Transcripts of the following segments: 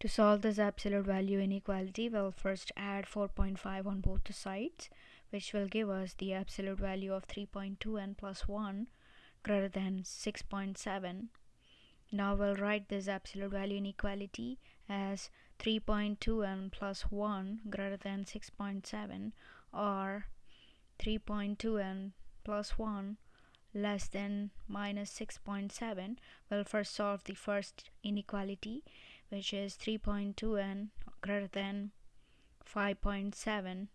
To solve this absolute value inequality, we'll first add 4.5 on both the sides, which will give us the absolute value of 3.2 n plus 1 greater than 6.7. Now we'll write this absolute value inequality as 3.2 n plus 1 greater than 6.7 or 3.2 n plus 1 less than minus 6.7 we'll first solve the first inequality which is 3.2n greater than 5.7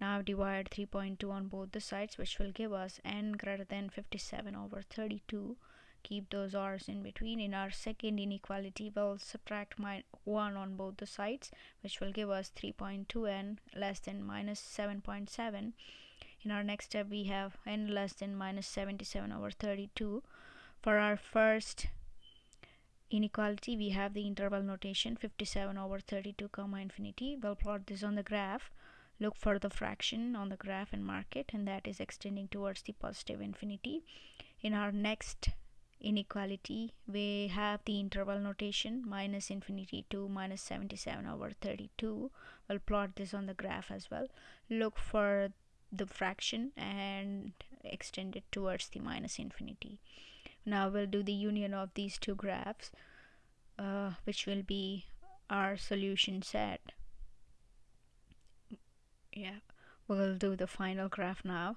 now divide 3.2 on both the sides which will give us n greater than 57 over 32 keep those r's in between. In our second inequality we'll subtract my 1 on both the sides which will give us 3.2n less than minus 7.7 in our next step we have n less than minus 77 over 32 for our first inequality we have the interval notation 57 over 32 comma infinity. We'll plot this on the graph. Look for the fraction on the graph and mark it and that is extending towards the positive infinity. In our next inequality we have the interval notation minus infinity to minus 77 over 32 we'll plot this on the graph as well. Look for the fraction and extend it towards the minus infinity now we'll do the union of these two graphs uh, which will be our solution set. Yeah we'll do the final graph now.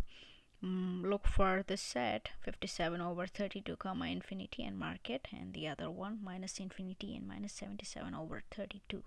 Mm, look for the set 57 over 32 comma infinity and mark it and the other one minus infinity and minus 77 over 32